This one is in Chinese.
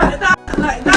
奶大奶大。